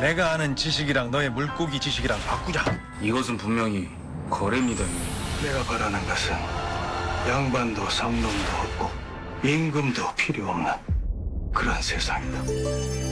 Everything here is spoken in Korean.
내가 아는 지식이랑 너의 물고기 지식이랑 바꾸자. 이것은 분명히 거래입니다. 내가 바라는 것은 양반도 상놈도 없고 임금도 필요 없는 그런 세상이다.